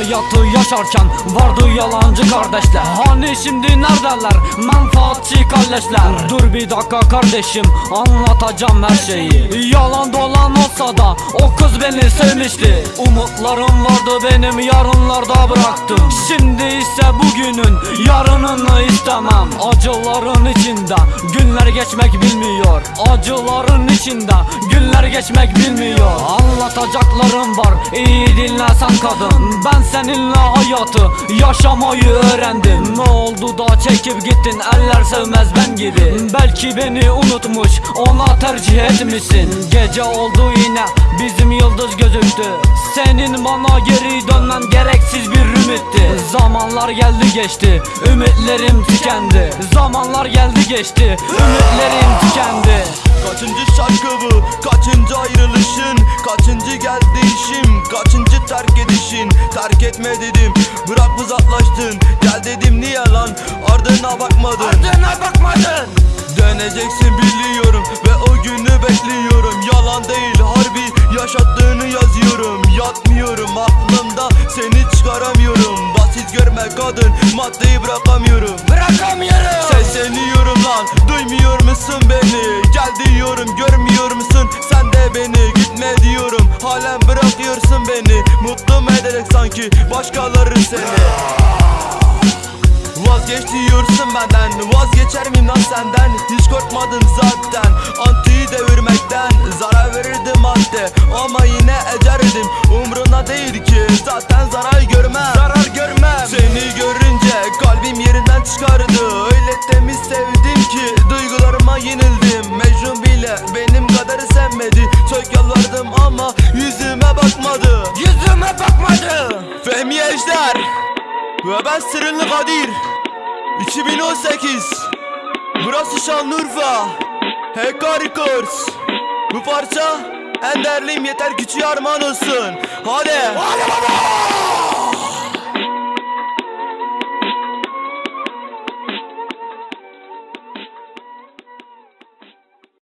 hayatı yaşarken vardı yalancı kardeşler. Hani şimdi neredeler menfaatçi kalleşler Dur bir dakika kardeşim anlatacağım her şeyi. Yalan dolan olsa da o kız beni sevmişti. Umutlarım vardı benim yarınlarda bıraktım Şimdi ise bugünün yarınını istemem. Acıların içinde günler geçmek bilmiyor. Acıların içinde günler geçmek bilmiyor. Anlatacaklarım iyi dinlesen kadın Ben seninle hayatı yaşamayı öğrendim. Ne oldu da çekip gittin eller sevmez ben gibi. Belki beni unutmuş ona tercih etmişsin. Gece oldu yine bizim yıldız gözüktü. Senin bana geri dönmen gereksiz bir ümitti. Zamanlar geldi geçti ümitlerim tükendi. Zamanlar geldi geçti ümitlerim tükendi. Kaçıncı şarkı Kaçıncı geldi işim? Kaçıncı terk edişin? Terk etme dedim. Bırak uzaklaştın. Gel dedim niye lan? Ardına bakmadın. Ardına bakmadın. Döneceksin biliyorum Ve o günü bekliyorum. Yalan değil harbi yaşattığını yazıyorum. Yatmıyorum aklımda seni çıkaramıyorum. Basit görme kadın maddeyi bırakamıyorum. Bırakamıyorum. Sesleniyorum lan duymuyor musun beni bırakıyorsun beni Mutlu mu ederek sanki başkaları seni? Vazgeç diyorsun benden Vazgeçer miyim lan senden? Hiç korkmadın zaten Antiyi devirmekten Zarar verirdi madde. Ama yine ecerdim Umruna değil ki Zaten zarar görmem. Zarar görmem. Seni görünce kalbim yerinden çıkardı Yüzüme bakmadı. Fehmi Ejder. Ve ben Sırrılı Kadir. 2018 Burası Şanlıurfa. HK Records. Bu parça en değerliyim. Yeter küçüğü armağan olsun. Hadi. Hadi baba